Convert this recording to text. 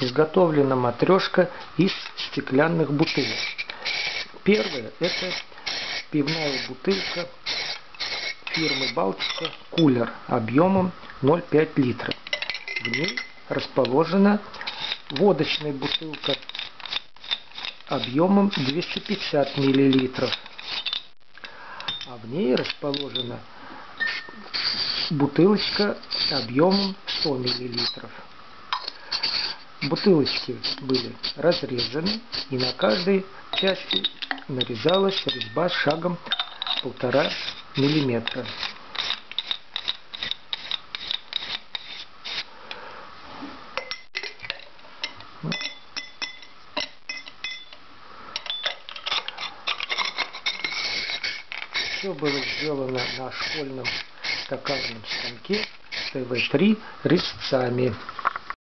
изготовлена матрешка из стеклянных бутылок. Первая это пивная бутылка фирмы Балтика Кулер объемом 0,5 литра. В ней расположена водочная бутылка объемом 250 миллилитров. А в ней расположена бутылочка объемом 100 миллилитров. Бутылочки были разрезаны и на каждой части нарезалась резьба шагом полтора миллиметра. Все было сделано на школьном токарном станке ТВ-3 резцами.